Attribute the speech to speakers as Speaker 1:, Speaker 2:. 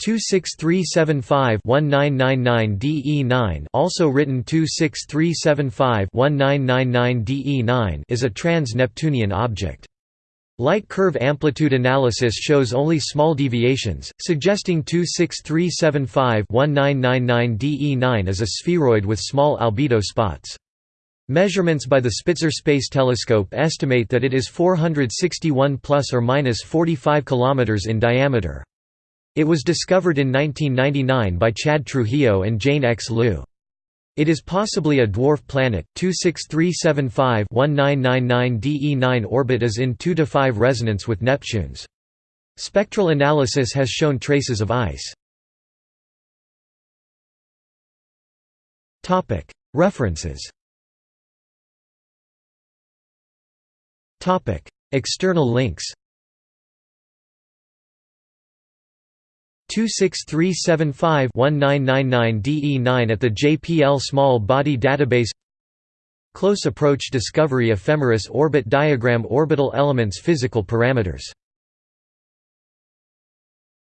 Speaker 1: 26375-1999-DE9 also written 26375-1999-DE9 is a trans-Neptunian object. Light curve amplitude analysis shows only small deviations, suggesting 26375-1999-DE9 is a spheroid with small albedo spots. Measurements by the Spitzer Space Telescope estimate that it is 461 plus or minus 45 kilometers in diameter. It was discovered in 1999 by Chad Trujillo and Jane X. Luu. It is possibly a dwarf planet. 26375-1999 DE9 orbit is in 2 to 5 resonance with Neptune's. Spectral analysis has shown traces of ice. Topic: References. Topic: External links. 26375-1999 DE9 at the JPL Small Body Database. Close Approach Discovery Ephemeris Orbit Diagram Orbital Elements Physical Parameters